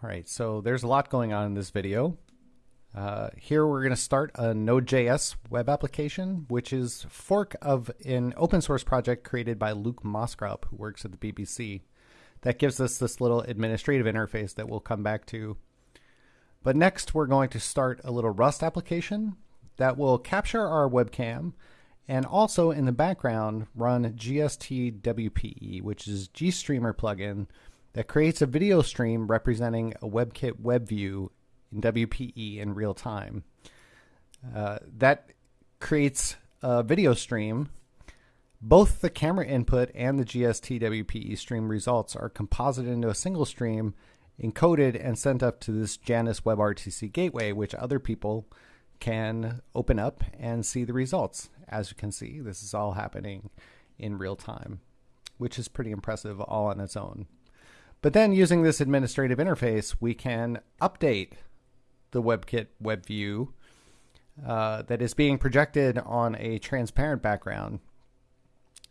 All right, so there's a lot going on in this video. Uh, here we're going to start a Node.js web application, which is fork of an open source project created by Luke Moskrop, who works at the BBC. That gives us this little administrative interface that we'll come back to. But next, we're going to start a little Rust application that will capture our webcam and also in the background run GST-WPE, which is GStreamer plugin that creates a video stream representing a WebKit web view in WPE in real time. Uh, that creates a video stream. Both the camera input and the GST WPE stream results are composited into a single stream, encoded, and sent up to this Janus WebRTC gateway, which other people can open up and see the results. As you can see, this is all happening in real time, which is pretty impressive all on its own. But then using this administrative interface, we can update the WebKit web view uh, that is being projected on a transparent background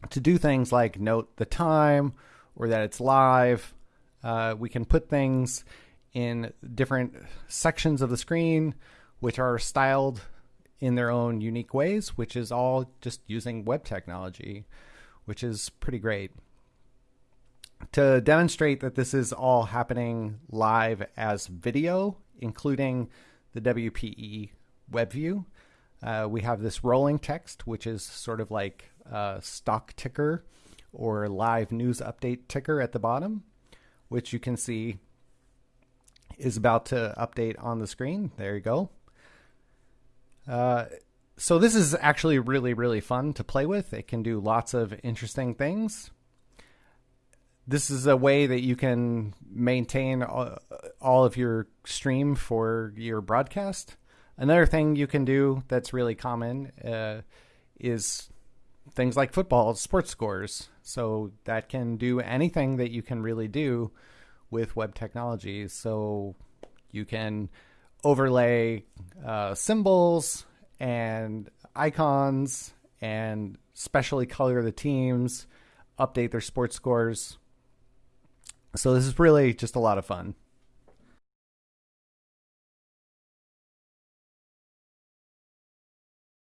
to do things like note the time or that it's live. Uh, we can put things in different sections of the screen which are styled in their own unique ways, which is all just using web technology, which is pretty great to demonstrate that this is all happening live as video, including the WPE web view, uh, we have this rolling text, which is sort of like a stock ticker or live news update ticker at the bottom, which you can see is about to update on the screen. There you go. Uh, so this is actually really, really fun to play with. It can do lots of interesting things this is a way that you can maintain all, of your stream for your broadcast. Another thing you can do that's really common uh, is things like football sports scores. So that can do anything that you can really do with web technology. So you can overlay uh, symbols and icons and specially color the teams, update their sports scores so this is really just a lot of fun.